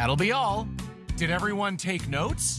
That'll be all. Did everyone take notes?